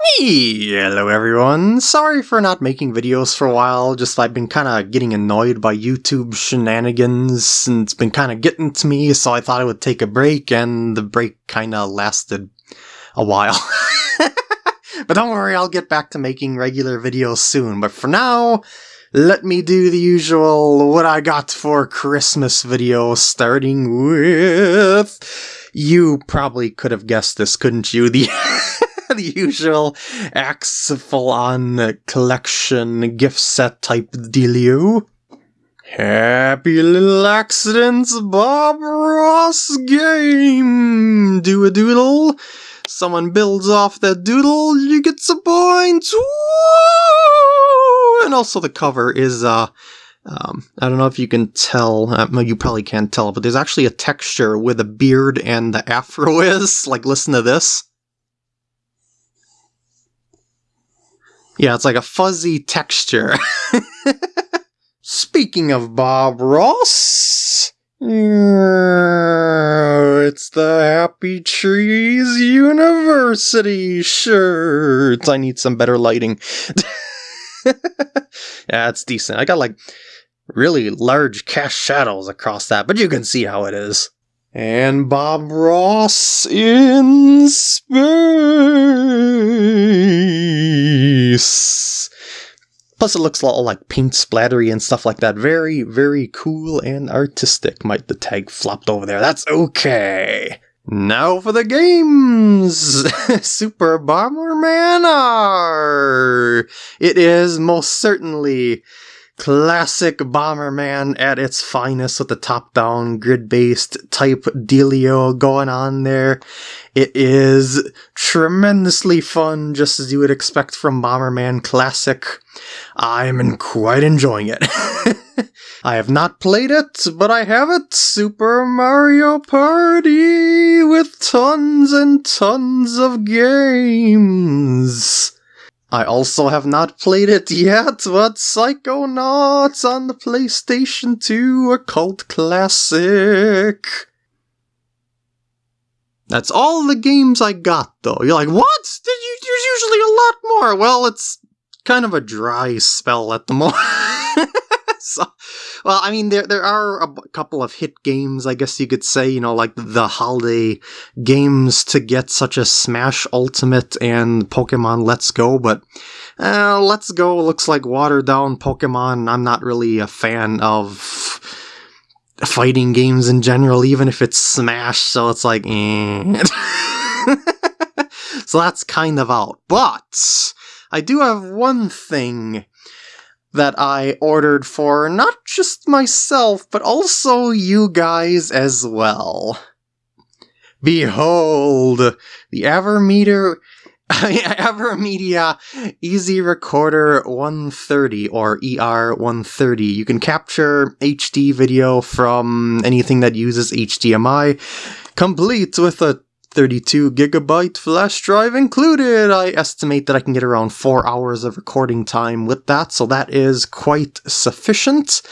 Hello everyone, sorry for not making videos for a while, just I've been kinda getting annoyed by YouTube shenanigans, and it's been kinda getting to me, so I thought I would take a break, and the break kinda lasted a while. but don't worry, I'll get back to making regular videos soon, but for now, let me do the usual what I got for Christmas video, starting with... You probably could have guessed this, couldn't you? The the usual axe full on collection gift set type dealio. Happy little accidents, Bob Ross game! Do a doodle. Someone builds off that doodle, you get some points! And also the cover is, uh, um, I don't know if you can tell, uh, you probably can't tell, but there's actually a texture where the beard and the afro is. Like, listen to this. Yeah, it's like a fuzzy texture. Speaking of Bob Ross, it's the Happy Trees University shirts. I need some better lighting. yeah, it's decent. I got like really large cast shadows across that, but you can see how it is. And Bob Ross in space. Plus, it looks a lot like paint splattery and stuff like that. Very, very cool and artistic. Might the tag flopped over there. That's okay. Now for the games! Super Bomberman R! It is most certainly classic Bomberman at its finest with the top-down grid-based type dealio going on there. It is tremendously fun, just as you would expect from Bomberman Classic. I'm quite enjoying it. I have not played it, but I have it! Super Mario Party with tons and tons of games! I also have not played it yet, but Psychonauts on the PlayStation 2, a cult classic. That's all the games I got, though. You're like, what? There's usually a lot more. Well, it's kind of a dry spell at the moment. so, well, I mean, there there are a couple of hit games, I guess you could say, you know, like the holiday games to get, such as Smash Ultimate and Pokemon Let's Go, but uh, Let's Go looks like watered down Pokemon. I'm not really a fan of fighting games in general, even if it's Smash, so it's like, eh. so that's kind of out. But I do have one thing that I ordered for not just myself, but also you guys as well. Behold, the Avermeter Avermedia Easy Recorder 130 or ER130. You can capture HD video from anything that uses HDMI, complete with a 32 gigabyte flash drive included. I estimate that I can get around 4 hours of recording time with that, so that is quite sufficient.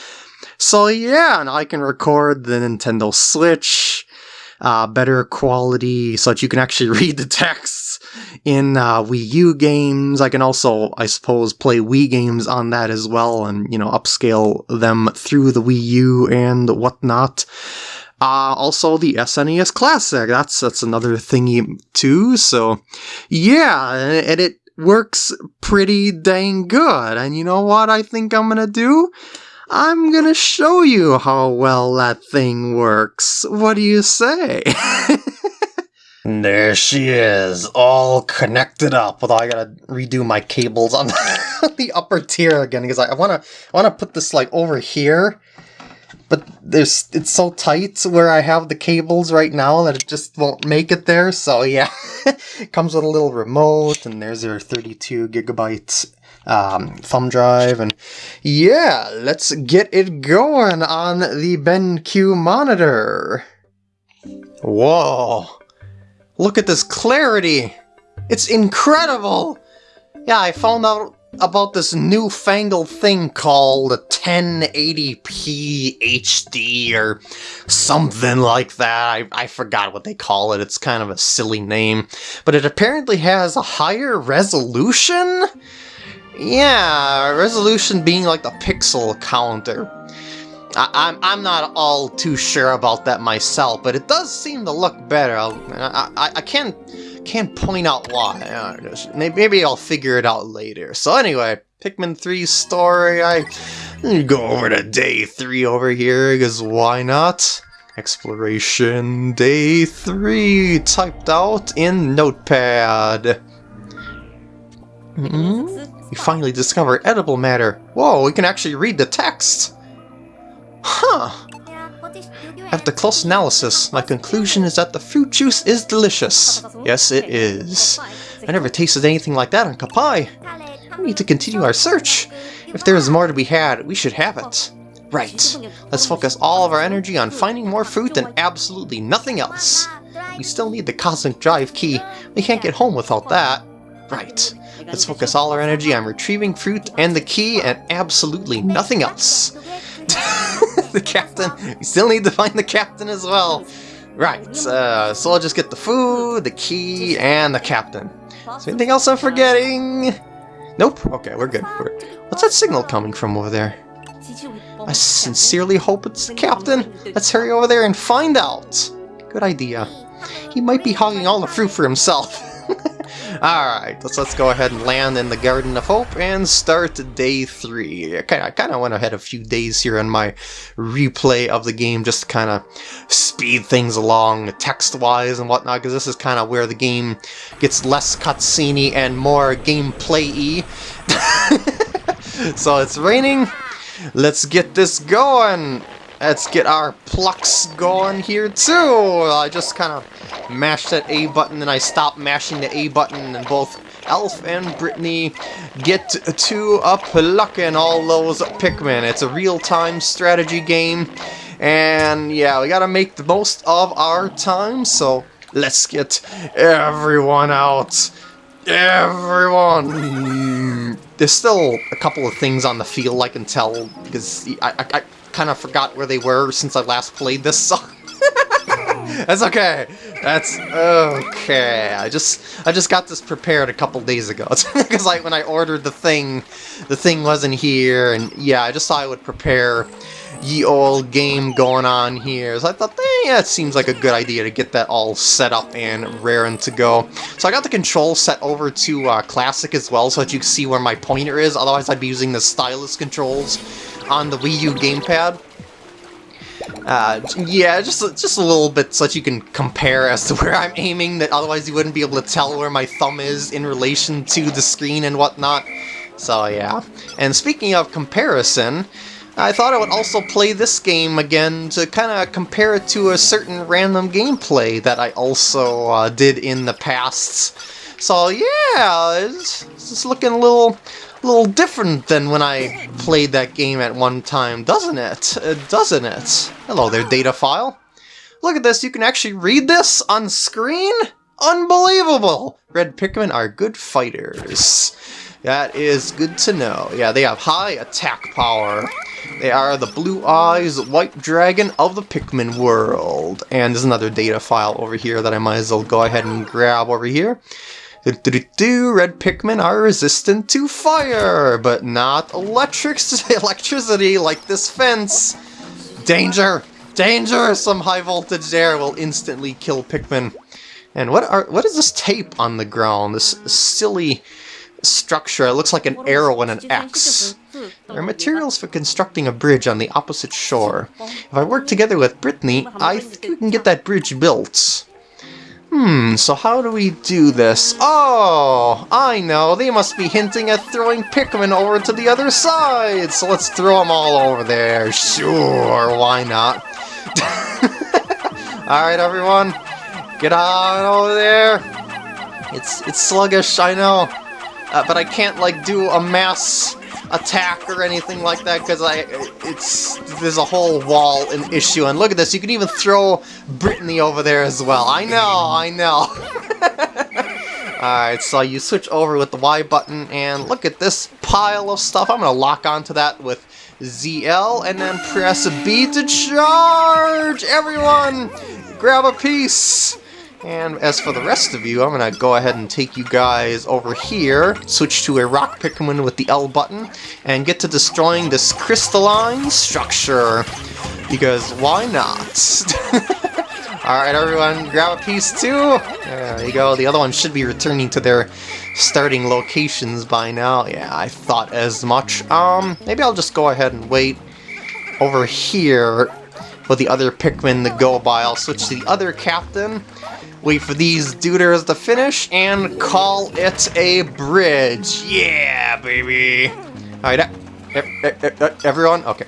So yeah, and I can record the Nintendo Switch, uh, better quality so that you can actually read the texts in uh, Wii U games. I can also, I suppose, play Wii games on that as well and, you know, upscale them through the Wii U and whatnot. Uh, also the SNES Classic, that's, that's another thingy too, so yeah, and it works pretty dang good, and you know what I think I'm gonna do? I'm gonna show you how well that thing works. What do you say? there she is, all connected up. Although I gotta redo my cables on the upper tier again because I wanna I wanna put this like over here but there's it's so tight where I have the cables right now that it just won't make it there. So yeah, comes with a little remote, and there's your 32 gigabyte um, thumb drive, and yeah, let's get it going on the BenQ monitor. Whoa! Look at this clarity! It's incredible! Yeah, I found out about this newfangled thing called 1080p HD or something like that. I, I forgot what they call it. It's kind of a silly name. But it apparently has a higher resolution? Yeah, resolution being like the pixel counter. I, I'm, I'm not all too sure about that myself, but it does seem to look better. I, I, I can't can't point out why. Maybe I'll figure it out later. So anyway, Pikmin 3 story, I go over to day 3 over here, because why not? Exploration Day 3, typed out in Notepad. Mm -hmm. We finally discover edible matter. Whoa, we can actually read the text! Huh! After close analysis, my conclusion is that the fruit juice is delicious. Yes, it is. I never tasted anything like that on Koppai. We need to continue our search. If there is more to be had, we should have it. Right. Let's focus all of our energy on finding more fruit and absolutely nothing else. We still need the Cosmic Drive key. We can't get home without that. Right. Let's focus all our energy on retrieving fruit and the key and absolutely nothing else. the captain. We still need to find the captain as well. Right, uh, so I'll just get the food, the key, and the captain. Is anything else I'm forgetting? Nope. Okay, we're good. We're... What's that signal coming from over there? I sincerely hope it's the captain. Let's hurry over there and find out. Good idea. He might be hogging all the fruit for himself. Alright, let's, let's go ahead and land in the Garden of Hope and start day three. I kind of went ahead a few days here on my replay of the game just to kind of speed things along text-wise and whatnot, because this is kind of where the game gets less cutscene and more gameplay-y. so it's raining. Let's get this going. Let's get our plucks going here too. I just kind of mashed that A button and I stopped mashing the A button and both Alph and Brittany get to a plucking all those Pikmin. It's a real-time strategy game and yeah, we gotta make the most of our time, so let's get everyone out. Everyone! There's still a couple of things on the field I can tell because I, I, I kind of forgot where they were since I last played this song. That's okay. That's okay. I just I just got this prepared a couple days ago because like when I ordered the thing, the thing wasn't here, and yeah, I just thought I would prepare ye old game going on here. So I thought, eh, yeah, it seems like a good idea to get that all set up and raring to go. So I got the control set over to uh, Classic as well, so that you can see where my pointer is. Otherwise, I'd be using the stylus controls on the Wii U gamepad. Uh, yeah, just just a little bit so that you can compare as to where I'm aiming, that otherwise you wouldn't be able to tell where my thumb is in relation to the screen and whatnot. So yeah. And speaking of comparison, I thought I would also play this game again to kind of compare it to a certain random gameplay that I also uh, did in the past. So yeah, it's, it's looking a little little different than when I played that game at one time, doesn't it? Uh, doesn't it? Hello there, data file. Look at this, you can actually read this on screen? Unbelievable! Red Pikmin are good fighters. That is good to know. Yeah, they have high attack power. They are the Blue Eyes White Dragon of the Pikmin world. And there's another data file over here that I might as well go ahead and grab over here. Red Pikmin are resistant to fire, but not electric electricity like this fence. Danger! Danger! Some high voltage there will instantly kill Pikmin. And what are what is this tape on the ground? This silly structure. It looks like an arrow and an X. There are materials for constructing a bridge on the opposite shore. If I work together with Brittany, I think we can get that bridge built. Hmm, so how do we do this? Oh, I know, they must be hinting at throwing Pikmin over to the other side! So let's throw them all over there, sure, why not? Alright everyone, get on over there! It's, it's sluggish, I know, uh, but I can't like do a mass attack or anything like that because I it's there's a whole wall an issue and look at this you can even throw Brittany over there as well I know I know Alright, so you switch over with the Y button, and look at this pile of stuff. I'm to lock onto that with ZL, and then press B to charge! Everyone, grab a piece! And as for the rest of you, I'm going to go ahead and take you guys over here, switch to a rock Pikmin with the L button, and get to destroying this crystalline structure. Because why not? Alright everyone, grab a piece too! There you go, the other one should be returning to their starting locations by now. Yeah, I thought as much. Um, maybe I'll just go ahead and wait over here for the other Pikmin to go by. I'll switch to the other captain, wait for these duders to finish, and call it a bridge. Yeah, baby! Alright, uh, uh, everyone? Okay.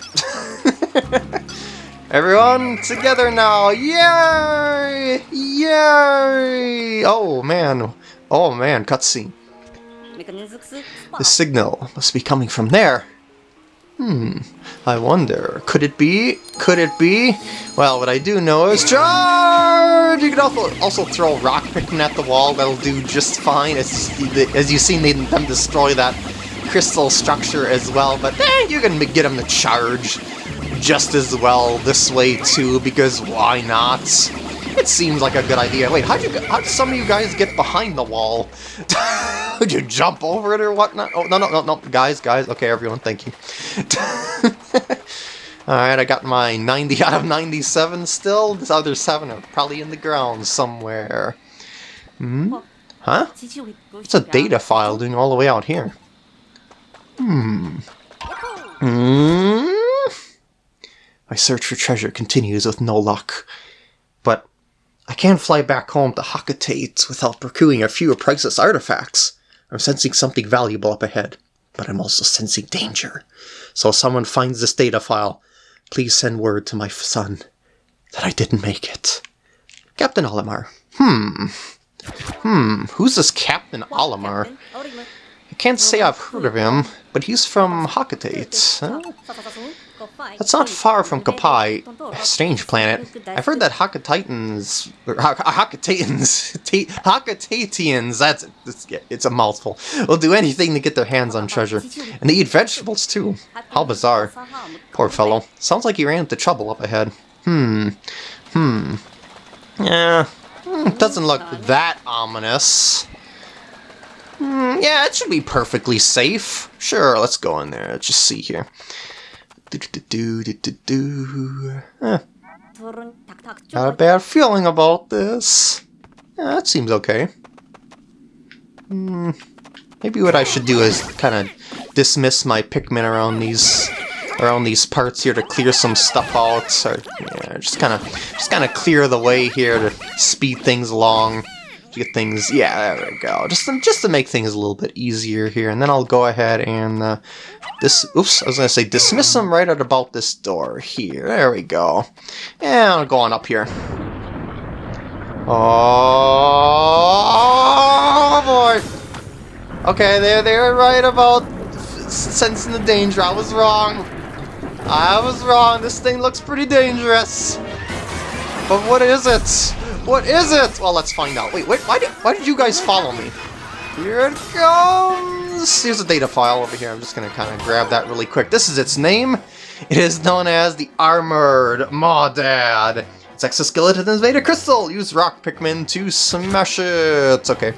Everyone together now! Yay! Yay! Oh man. Oh man, cutscene. The signal must be coming from there. Hmm, I wonder, could it be? Could it be? Well, what I do know is charge! You can also, also throw rock Pikmin at the wall, that'll do just fine. As, as you've seen them destroy that crystal structure as well, but eh, you can get them to charge just as well this way too, because why not? It seems like a good idea. Wait, how'd you how did some of you guys get behind the wall? Did you jump over it or whatnot? Oh, no, no, no, no, guys, guys. Okay, everyone, thank you. Alright, I got my 90 out of 97 still. This other 7 are probably in the ground somewhere. Hmm? Huh? It's a data file doing all the way out here. Hmm. Hmm? My search for treasure continues with no luck. I can't fly back home to Hocotate without procuring a few priceless artifacts. I'm sensing something valuable up ahead, but I'm also sensing danger. So if someone finds this data file, please send word to my son that I didn't make it. Captain Olimar. Hmm. Hmm. Who's this Captain Olimar? Can't say I've heard of him, but he's from Hocotate. Huh? That's not far from Koppai, strange planet. I've heard that Hakatitans, Hocotatians, Hocotatians, that's, it's, it's a mouthful, will do anything to get their hands on treasure. And they eat vegetables too. How bizarre. Poor fellow. Sounds like he ran into trouble up ahead. Hmm. Hmm. Yeah. Hmm, doesn't look that ominous. Hmm, yeah, it should be perfectly safe. Sure, let's go in there. Let's just see here. Eh. Got a bad feeling about this. Yeah, that seems okay. Hmm. Maybe what I should do is kind of dismiss my Pikmin around these around these parts here to clear some stuff out. Or, yeah, just kind of just kind of clear the way here to speed things along get things, yeah, there we go. Just to, just to make things a little bit easier here. And then I'll go ahead and, uh, this, oops, I was going to say dismiss them right at about this door here. There we go. And I'll go on up here. Oh, boy. Okay, they're, they're right about sensing the danger. I was wrong. I was wrong. This thing looks pretty dangerous. But what is it? What is it? Well, let's find out. Wait, wait, why did, why did you guys follow me? Here it comes! Here's a data file over here. I'm just gonna kind of grab that really quick. This is its name. It is known as the Armored Mawdad. Its exoskeleton is made of crystal. Use rock Pikmin to smash it. Okay.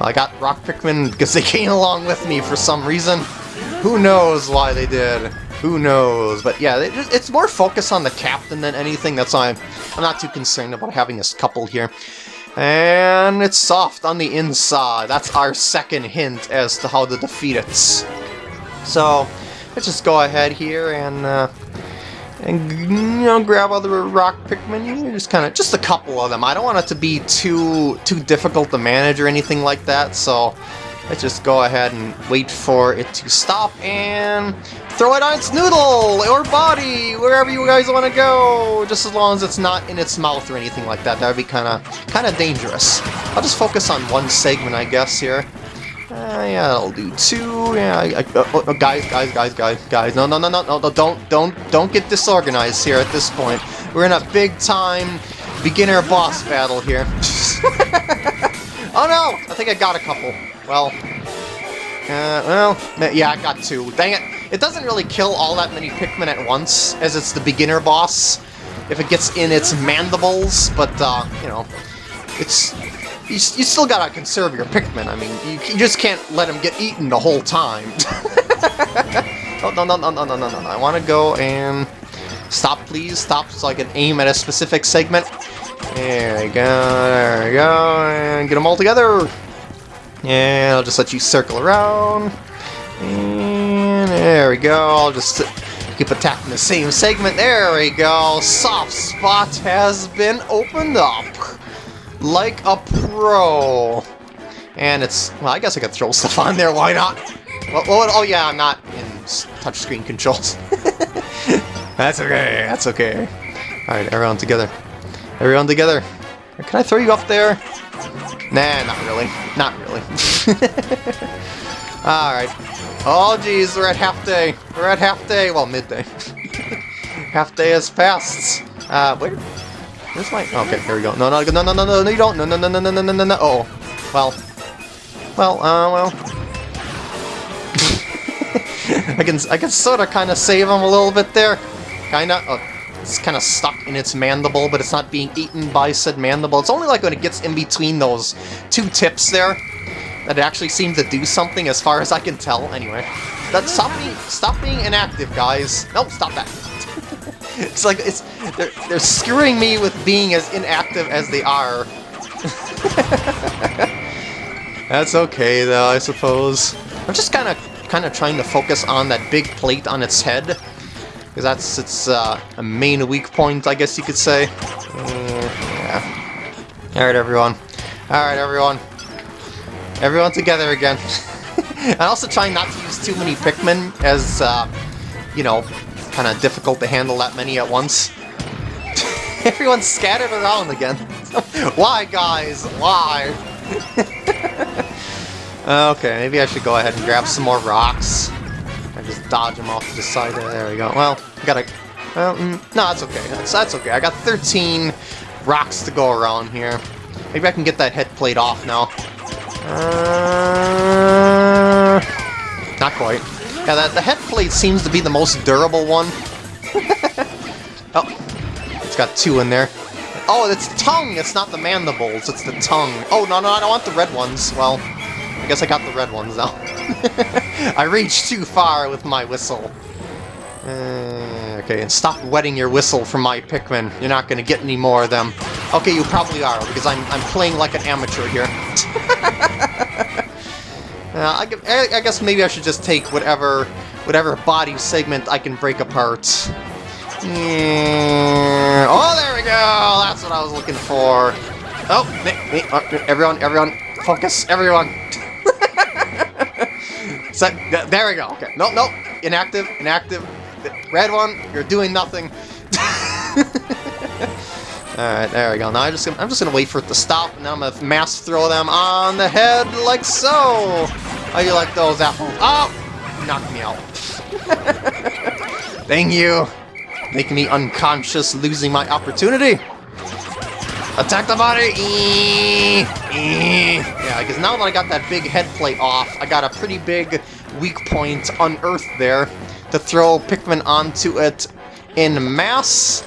I got rock Pikmin because they came along with me for some reason. Who knows why they did. Who knows? But yeah, it's more focused on the captain than anything. That's why I'm, I'm not too concerned about having this couple here. And it's soft on the inside. That's our second hint as to how to defeat it. So, let's just go ahead here and, uh, and you know, grab other rock Pikmin. Just kind of, just a couple of them. I don't want it to be too too difficult to manage or anything like that. So, let's just go ahead and wait for it to stop and throw it on its noodle or body, wherever you guys want to go, just as long as it's not in its mouth or anything like that. That would be kind of kind of dangerous. I'll just focus on one segment, I guess, here. Uh, yeah, I'll do two. Yeah, I, I, uh, uh, guys, guys, guys, guys, guys. No, no, no, no, no, don't, don't, don't get disorganized here at this point. We're in a big time beginner boss battle here. Oh no! I think I got a couple. Well, uh, well, yeah, I got two. Dang it. It doesn't really kill all that many Pikmin at once, as it's the beginner boss, if it gets in its mandibles, but, uh, you know, it's... You, you still gotta conserve your Pikmin, I mean, you, you just can't let them get eaten the whole time. oh, no, no, no, no, no, no, no, I want to go and... Stop, please, stop, so I can aim at a specific segment. There we go, there we go, and get them all together! And I'll just let you circle around. And there we go. I'll just keep attacking the same segment. There we go. Soft spot has been opened up. Like a pro. And it's... Well, I guess I could throw stuff on there. Why not? Oh, yeah, I'm not in touchscreen controls. That's okay. That's okay. Alright, everyone together. Everyone together. Can I throw you up there? Nah, not really. Not really. Alright. Oh, geez, we're at half day. We're at half day. Well, midday. half day has passed. Uh, where? Where's my... Okay, here we go. No, no, no, no, no, no, no, you don't. No, no, no, no, no, no, no, no, no. Oh. Well. Well, uh, well. I can, I can sort of kind of save him a little bit there. Kinda. Oh, it's kind of stuck in its mandible, but it's not being eaten by said mandible. It's only like when it gets in between those two tips there that it actually seems to do something as far as I can tell. Anyway, that stop being stop being inactive, guys. Nope, stop that. it's like it's they're they're screwing me with being as inactive as they are. That's okay though, I suppose. I'm just kind of kind of trying to focus on that big plate on its head because that's its uh, a main weak point, I guess you could say. Uh, yeah. Alright, everyone. Alright, everyone. Everyone together again. and also trying not to use too many Pikmin, as, uh, you know, kind of difficult to handle that many at once. Everyone's scattered around again. Why, guys? Why? okay, maybe I should go ahead and grab some more rocks. I just dodge them off to the side. There we go. Well, I gotta... Well, mm, no, that's okay. That's, that's okay. I got 13 rocks to go around here. Maybe I can get that head plate off now. Uh, not quite. Yeah, that, the head plate seems to be the most durable one. oh, it's got two in there. Oh, it's tongue! It's not the mandibles, it's the tongue. Oh, no, no, I don't want the red ones. Well, I guess I got the red ones now. I reached too far with my whistle. Uh, okay, and stop wetting your whistle for my Pikmin. You're not to get any more of them. Okay, you probably are, because I'm, I'm playing like an amateur here. uh, I, I guess maybe I should just take whatever whatever body segment I can break apart. Yeah. Oh, there we go! That's what I was looking for. Oh, me, me, uh, everyone, everyone, focus, everyone. so, there we go. Okay. Nope, nope. Inactive. Inactive. Red one. You're doing nothing. Alright, there we go. Now I'm just I'm just gonna wait for it to stop, and I'm gonna mass throw them on the head like so. How you like those apples? Oh! Knocked me out. Thank you. Making me unconscious, losing my opportunity. Attack the body! Yeah, because now that I got that big head plate off, I got a pretty big weak point unearthed there to throw Pikmin onto it in mass,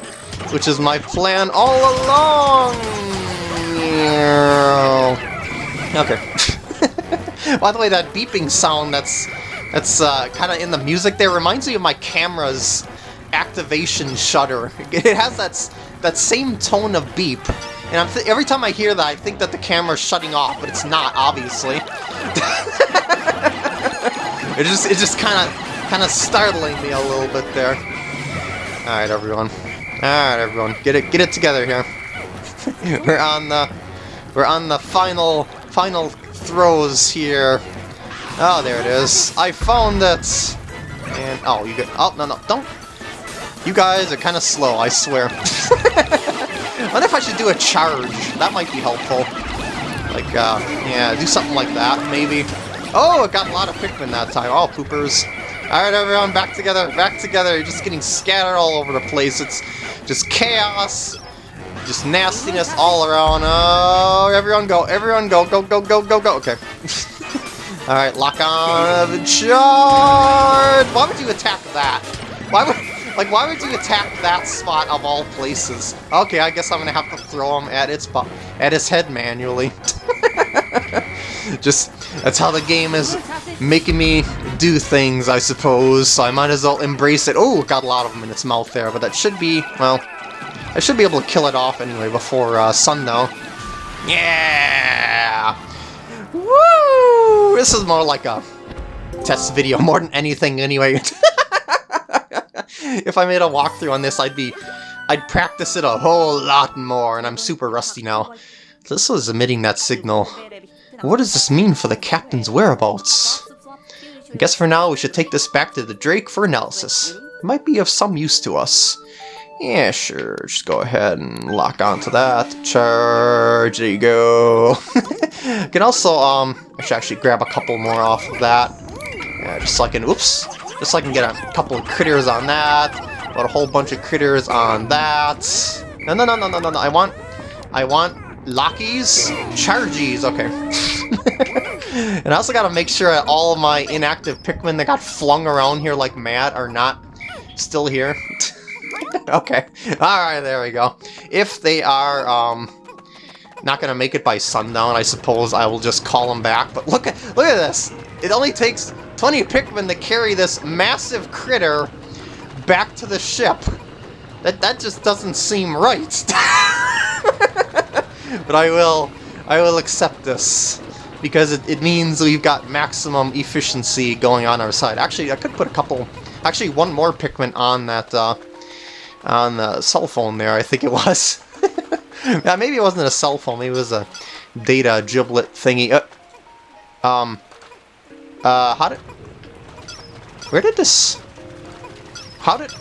which is my plan all along! Okay. By the way, that beeping sound that's that's uh, kind of in the music there reminds me of my camera's activation shutter. It has that, that same tone of beep. And every time I hear that, I think that the camera's shutting off, but it's not, obviously. it just it just kind of kind of startling me a little bit there. All right, everyone. All right, everyone, get it get it together here. we're on the we're on the final final throws here. Oh, there it is. I found it. And oh, you get oh no no don't. You guys are kind of slow, I swear. wonder if I should do a charge. That might be helpful. Like, uh, yeah, do something like that, maybe. Oh, it got a lot of Pikmin that time. Oh, poopers. Alright, everyone, back together, back together. You're just getting scattered all over the place. It's just chaos. Just nastiness all around. Oh, everyone go, everyone go, go, go, go, go, go. Okay. Alright, lock on the charge! Why would you attack that? Why would... Like, why would you attack that spot of all places? Okay, I guess I'm gonna have to throw him at its at his head manually. Just, that's how the game is making me do things, I suppose, so I might as well embrace it. Oh, got a lot of them in its mouth there, but that should be, well, I should be able to kill it off anyway before uh, though. Yeah! Woo! This is more like a test video more than anything anyway. if I made a walkthrough on this, I'd be... I'd practice it a whole lot more, and I'm super rusty now. This was emitting that signal. What does this mean for the captain's whereabouts? I guess for now we should take this back to the Drake for analysis. It might be of some use to us. Yeah, sure, just go ahead and lock onto that. Charge, there you go. can also, um, I should actually grab a couple more off of that. Yeah, just so I can, oops, just so I can get a couple of critters on that. Got a whole bunch of critters on that. No, no, no, no, no, no, no. I want, I want Lockies, Chargies, okay. and I also gotta make sure that all of my inactive Pikmin that got flung around here like mad are not still here. okay, alright, there we go. If they are, um, not gonna make it by sundown, I suppose I will just call them back. But look at look at this! It only takes 20 Pikmin to carry this massive critter back to the ship. That, that just doesn't seem right. but I will, I will accept this. Because it, it means we've got maximum efficiency going on our side. Actually, I could put a couple, actually one more Pikmin on that, uh, on the cell phone there, I think it was. yeah, maybe it wasn't a cell phone, maybe it was a data giblet thingy. Uh, um, uh, how did... Where did this... How did...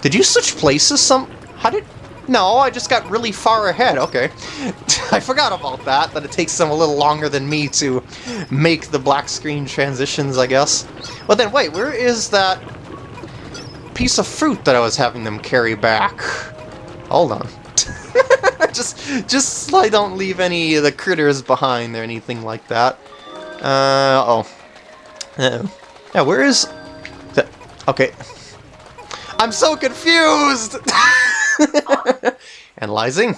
Did you switch places some... How did... No, I just got really far ahead. Okay. I forgot about that, that it takes them a little longer than me to make the black screen transitions, I guess. But then, wait, where is that piece of fruit that I was having them carry back? Hold on. just, just so I don't leave any of the critters behind or anything like that. Uh, oh. Uh, yeah, where is... The, okay. I'm so confused! Analyzing.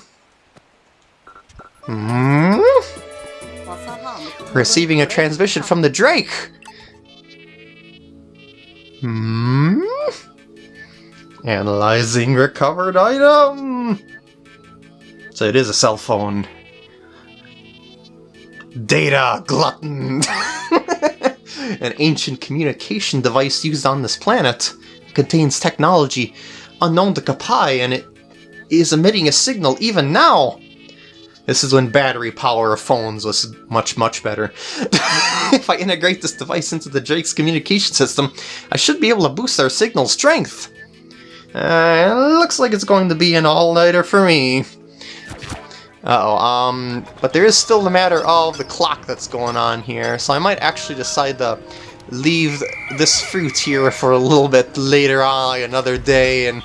Hmm? Receiving a transmission from the Drake! Hmm? Analyzing recovered item! So it is a cell phone. Data glutton! An ancient communication device used on this planet. It contains technology unknown to Koppai, and it is emitting a signal even now! This is when battery power of phones was much, much better. if I integrate this device into the Drake's communication system, I should be able to boost our signal strength. Uh, looks like it's going to be an all-nighter for me. Uh-oh, um, but there is still the matter of the clock that's going on here, so I might actually decide to leave this fruit here for a little bit later on, another day, and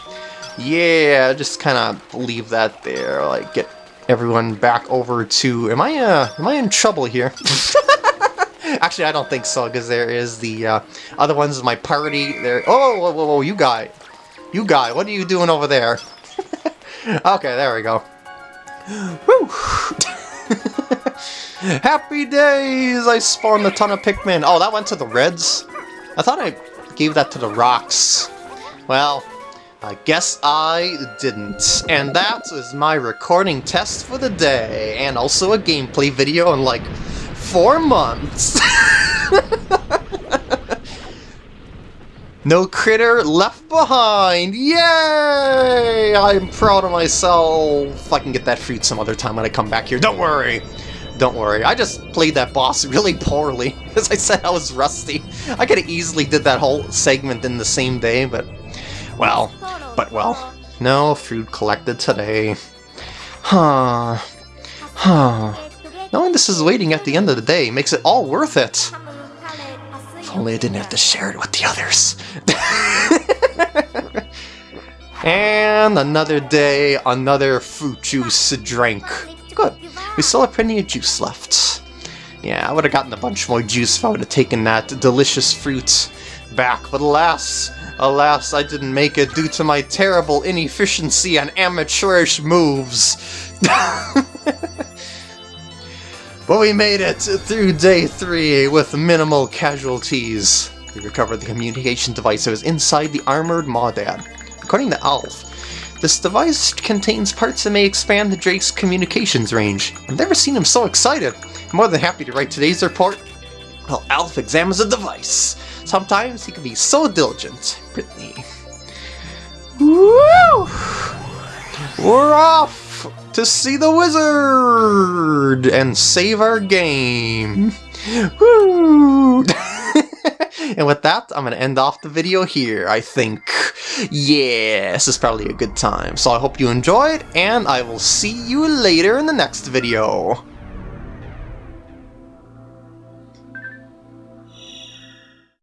yeah, just kind of leave that there, like get everyone back over to, am I, uh, am I in trouble here? Actually, I don't think so, because there is the uh, other ones in my party, there, oh, whoa, whoa, whoa, you guy, you guy, what are you doing over there? okay, there we go. Woo! Happy days! I spawned a ton of Pikmin. Oh, that went to the Reds? I thought I gave that to the Rocks. Well, I guess I didn't. And that is my recording test for the day. And also a gameplay video in like four months. No critter left behind! Yay! I'm proud of myself. I can get that fruit some other time when I come back here. Don't worry! Don't worry. I just played that boss really poorly. As I said, I was rusty. I could have easily did that whole segment in the same day, but... Well, but well. No fruit collected today. Huh. Huh. Knowing this is waiting at the end of the day makes it all worth it only I didn't have to share it with the others. And another day, another fruit juice drink. Good. We still have plenty of juice left. Yeah, I would have gotten a bunch more juice if I would have taken that delicious fruit back, but alas, alas, I didn't make it due to my terrible inefficiency and amateurish moves. but we made it through day three with minimal casualties. We recovered the communication device that was inside the armored Mawdad. According to Alph, this device contains parts that may expand the Drake's communications range. I've never seen him so excited. I'm more than happy to write today's report while Alph examines the device. Sometimes he can be so diligent. Brittany. Woo! We're off to see the wizard and save our game. Woo! and with that, I'm going to end off the video here, I think. Yeah, this is probably a good time. So I hope you enjoyed, and I will see you later in the next video.